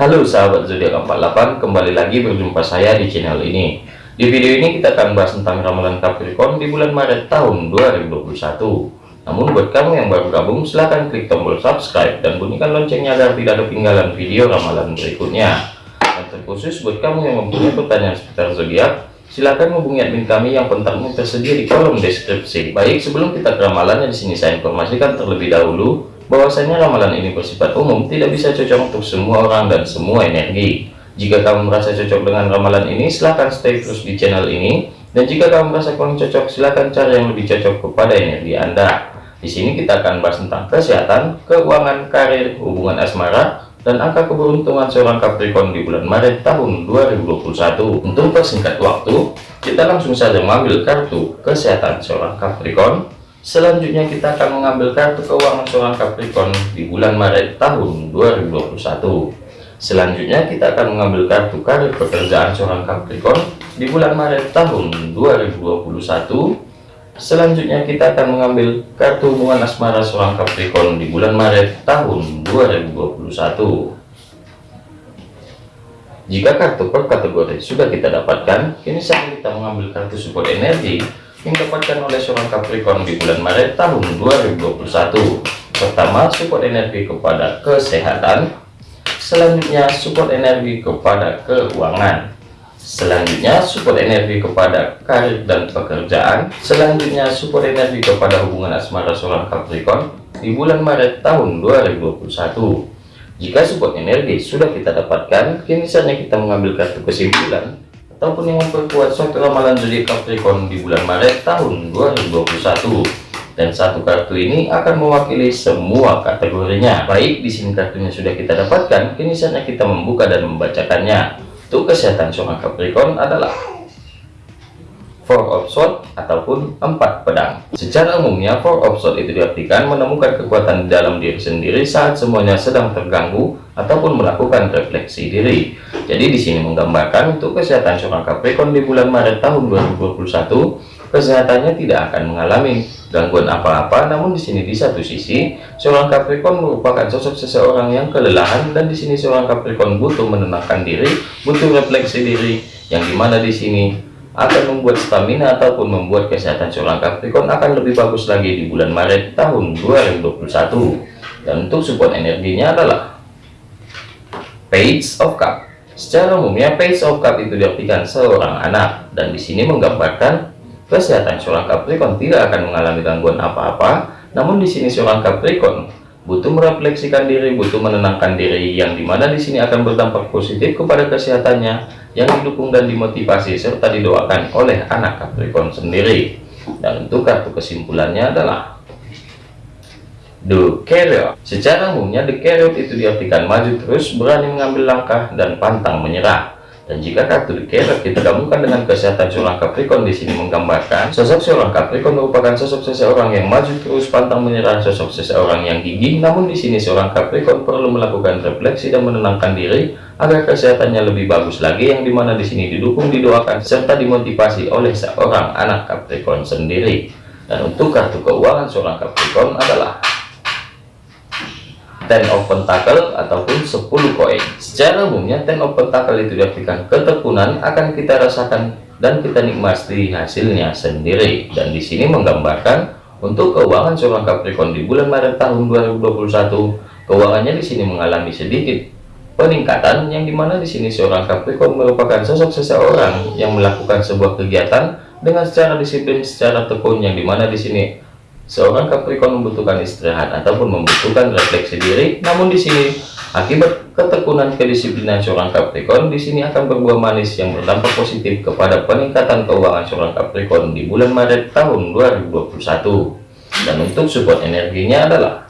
Halo sahabat zodiak 48 kembali lagi berjumpa saya di channel ini. Di video ini kita akan bahas tentang ramalan Capricorn di bulan Maret tahun 2021 namun buat kamu yang baru gabung silahkan klik tombol subscribe dan bunyikan loncengnya agar tidak ketinggalan video ramalan berikutnya. Dan terkhusus buat kamu yang mempunyai pertanyaan seputar zodiak silahkan hubungi admin kami yang kontaknya tersedia di kolom deskripsi. Baik sebelum kita ke ramalannya di sini saya informasikan terlebih dahulu bahwasanya ramalan ini bersifat umum tidak bisa cocok untuk semua orang dan semua energi. Jika kamu merasa cocok dengan ramalan ini silahkan stay terus di channel ini. Dan jika kamu merasa kurang cocok silahkan cari yang lebih cocok kepada energi anda. Di sini kita akan bahas tentang kesehatan keuangan karir hubungan asmara dan angka keberuntungan seorang Capricorn di bulan Maret tahun 2021 untuk persingkat waktu kita langsung saja mengambil kartu kesehatan seorang Capricorn Selanjutnya kita akan mengambil kartu keuangan seorang Capricorn di bulan Maret tahun 2021. Selanjutnya kita akan mengambil kartu karir pekerjaan seorang Capricorn di bulan Maret tahun 2021. Selanjutnya kita akan mengambil kartu hubungan asmara seorang Capricorn di bulan Maret tahun 2021. Jika kartu per kategori sudah kita dapatkan, kini saatnya kita mengambil kartu support energi yang dapatkan oleh seorang Capricorn di bulan Maret tahun 2021 pertama support energi kepada kesehatan. Selanjutnya support energi kepada keuangan. Selanjutnya support energi kepada karir dan pekerjaan. Selanjutnya support energi kepada hubungan asmara seorang Capricorn di bulan Maret tahun 2021 jika support energi sudah kita dapatkan kini saatnya kita mengambil kartu kesimpulan ataupun yang memperkuat suatu ramalan zodiak Capricorn di bulan Maret tahun 2021 dan satu kartu ini akan mewakili semua kategorinya. Baik di sini kartunya sudah kita dapatkan. Kini saatnya kita membuka dan membacakannya. Untuk kesehatan seorang Capricorn adalah four of sword ataupun empat pedang. Secara umumnya four of sword itu diartikan menemukan kekuatan dalam diri sendiri saat semuanya sedang terganggu ataupun melakukan refleksi diri. Jadi di sini menggambarkan untuk kesehatan seorang Capricorn di bulan Maret tahun 2021 kesehatannya tidak akan mengalami gangguan apa-apa. Namun di sini di satu sisi seorang Capricorn merupakan sosok seseorang yang kelelahan dan di sini seorang Capricorn butuh menenangkan diri butuh refleksi diri yang di mana di sini akan membuat stamina ataupun membuat kesehatan seorang Capricorn akan lebih bagus lagi di bulan Maret tahun 2021 dan untuk support energinya adalah Page of Cup. Secara umumnya Page of Cup itu diartikan seorang anak. Dan di sini menggambarkan kesehatan seorang Capricorn tidak akan mengalami gangguan apa-apa. Namun di sini seorang Capricorn butuh merefleksikan diri butuh menenangkan diri yang di mana di sini akan berdampak positif kepada kesehatannya yang didukung dan dimotivasi serta didoakan oleh anak Capricorn sendiri. Dan untuk kartu kesimpulannya adalah The Carrier. Secara umumnya The Carrier itu diartikan maju terus berani mengambil langkah dan pantang menyerah dan jika kartu The Carrier kita gabungkan dengan kesehatan seorang Capricorn di sini menggambarkan sosok seorang Capricorn merupakan sosok seseorang yang maju terus pantang menyerah sosok seseorang yang gigih. Namun di sini seorang Capricorn perlu melakukan refleksi dan menenangkan diri agar kesehatannya lebih bagus lagi yang di mana di sini didukung didoakan serta dimotivasi oleh seorang anak Capricorn sendiri. Dan untuk kartu keuangan seorang Capricorn adalah ten of pentacle ataupun 10 koin. Secara umumnya ten of pentacle itu diartikan ketekunan akan kita rasakan dan kita nikmati hasilnya sendiri. Dan di sini menggambarkan untuk keuangan seorang Capricorn di bulan Maret tahun 2021 keuangannya di sini mengalami sedikit peningkatan yang di mana di sini seorang Capricorn merupakan sosok seseorang yang melakukan sebuah kegiatan dengan secara disiplin secara tekun yang di mana di sini Seorang Capricorn membutuhkan istirahat ataupun membutuhkan refleksi diri, namun di sini akibat ketekunan kedisiplinan seorang Capricorn di sini akan berbuah manis yang berdampak positif kepada peningkatan keuangan seorang Capricorn di bulan Maret tahun 2021. Dan untuk support energinya adalah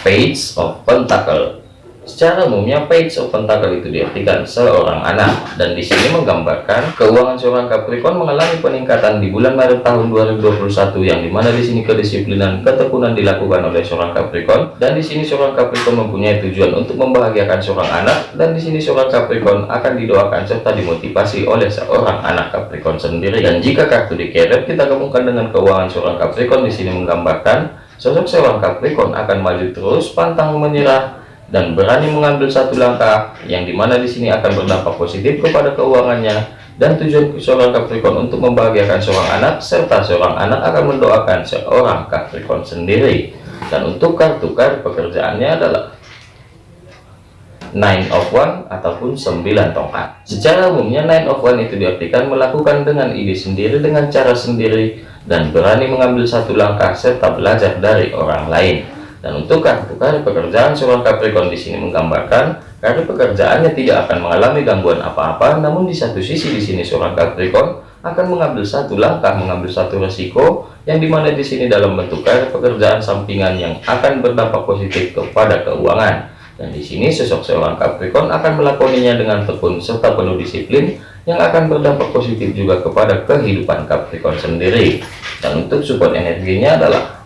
Page of Pentacle Secara umumnya page of pentacle itu diartikan seorang anak. Dan di sini menggambarkan keuangan seorang Capricorn mengalami peningkatan di bulan Maret tahun 2021 yang di mana di sini kedisiplinan ketekunan dilakukan oleh seorang Capricorn. Dan di sini seorang Capricorn mempunyai tujuan untuk membahagiakan seorang anak. Dan di sini seorang Capricorn akan didoakan serta dimotivasi oleh seorang anak Capricorn sendiri. Dan jika kartu di carrot kita gabungkan dengan keuangan seorang Capricorn. Di sini menggambarkan sosok seorang Capricorn akan maju terus pantang menyerah dan berani mengambil satu langkah yang di mana di sini akan berdampak positif kepada keuangannya dan tujuan seorang Capricorn untuk membahagiakan seorang anak serta seorang anak akan mendoakan seorang Capricorn sendiri. Dan untuk kartu kartu pekerjaannya adalah nine of one ataupun sembilan tongkat. Secara umumnya nine of one itu diartikan melakukan dengan ide sendiri dengan cara sendiri dan berani mengambil satu langkah serta belajar dari orang lain dan untuk kartu kartu pekerjaan seorang Capricorn di sini menggambarkan kartu pekerjaannya tidak akan mengalami gangguan apa-apa namun di satu sisi di sini seorang Capricorn akan mengambil satu langkah mengambil satu resiko yang di mana di sini dalam bentuk kartu pekerjaan sampingan yang akan berdampak positif kepada keuangan dan di sini sosok seorang Capricorn akan melakoninya dengan tekun serta penuh disiplin yang akan berdampak positif juga kepada kehidupan Capricorn sendiri. Dan untuk support energinya adalah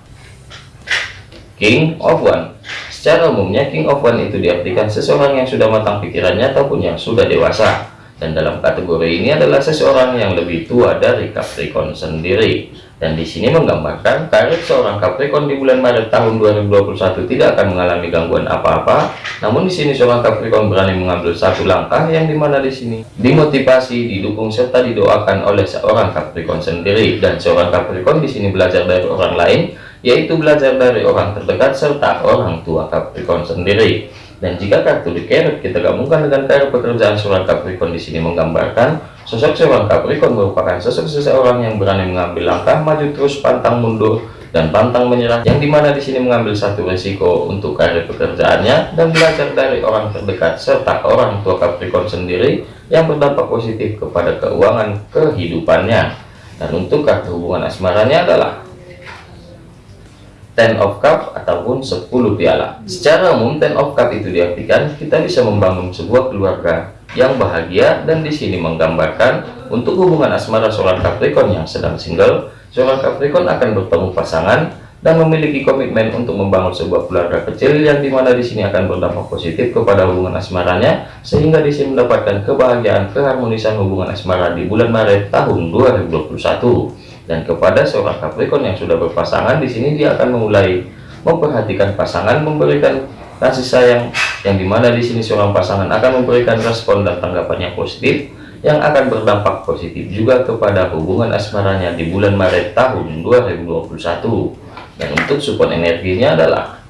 King of One. Secara umumnya King of One itu diartikan seseorang yang sudah matang pikirannya ataupun yang sudah dewasa. Dan dalam kategori ini adalah seseorang yang lebih tua dari Capricorn sendiri dan di sini menggambarkan karir seorang Capricorn di bulan Maret tahun 2021 tidak akan mengalami gangguan apa-apa namun di sini seorang Capricorn berani mengambil satu langkah yang di mana di sini dimotivasi didukung serta didoakan oleh seorang Capricorn sendiri dan seorang Capricorn di sini belajar dari orang lain yaitu belajar dari orang terdekat serta orang tua Capricorn sendiri. Dan jika kartu di carrot kita gabungkan dengan kartu pekerjaan seorang Capricorn di sini menggambarkan sosok seorang Capricorn merupakan sosok seseorang yang berani mengambil langkah maju terus pantang mundur dan pantang menyerah yang di mana di sini mengambil satu risiko untuk karir pekerjaannya dan belajar dari orang terdekat serta orang tua Capricorn sendiri yang berdampak positif kepada keuangan kehidupannya. Dan untuk kartu hubungan asmaranya adalah ten of cup ataupun 10 piala. Secara umum ten of cup itu diartikan kita bisa membangun sebuah keluarga yang bahagia dan di sini menggambarkan untuk hubungan asmara seorang Capricorn yang sedang single seorang Capricorn akan bertemu pasangan dan memiliki komitmen untuk membangun sebuah keluarga kecil yang di mana di sini akan berdampak positif kepada hubungan asmaranya sehingga di sini mendapatkan kebahagiaan keharmonisan hubungan asmara di bulan Maret tahun 2021 dan kepada seorang Capricorn yang sudah berpasangan di sini dia akan memulai memperhatikan pasangan memberikan kasih sayang yang di mana di sini seorang pasangan akan memberikan respon dan tanggapan yang positif yang akan berdampak positif juga kepada hubungan asmaranya di bulan Maret tahun 2021 dan untuk support energinya adalah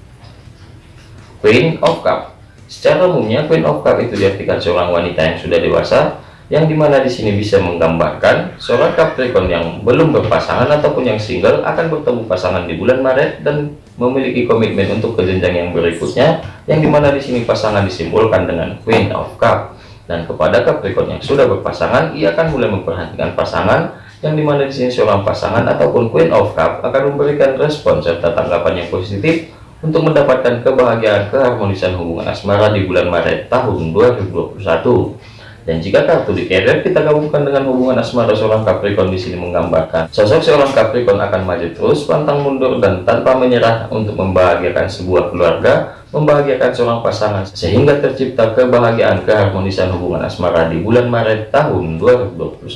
Queen of Cup. Secara umumnya Queen of Cup itu diartikan seorang wanita yang sudah dewasa yang di mana di sini bisa menggambarkan seorang Capricorn yang belum berpasangan ataupun yang single akan bertemu pasangan di bulan Maret dan memiliki komitmen untuk ke jenjang yang berikutnya. Yang di mana di sini pasangan disimbolkan dengan Queen of Cup. Dan kepada Capricorn yang sudah berpasangan ia akan mulai memperhatikan pasangan. Yang di mana di sini seorang pasangan ataupun Queen of Cup akan memberikan respon serta tanggapan yang positif untuk mendapatkan kebahagiaan keharmonisan hubungan asmara di bulan Maret tahun 2021 dan jika kartu di carrier kita gabungkan dengan hubungan asmara seorang Capricorn di sini menggambarkan sosok seorang Capricorn akan maju terus pantang mundur dan tanpa menyerah untuk membahagiakan sebuah keluarga membahagiakan seorang pasangan sehingga tercipta kebahagiaan keharmonisan hubungan asmara di bulan Maret tahun 2021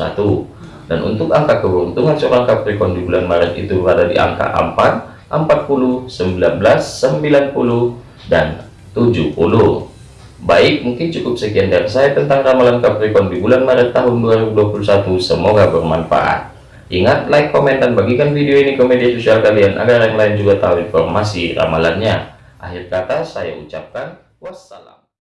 dan untuk angka keberuntungan seorang Capricorn di bulan Maret itu berada di angka 4 40 19 90 dan 70 Baik, mungkin cukup sekian dari saya tentang ramalan Capricorn di bulan Maret tahun 2021. Semoga bermanfaat. Ingat, like, komen, dan bagikan video ini ke media sosial kalian agar yang lain juga tahu informasi ramalannya. Akhir kata, saya ucapkan wassalam.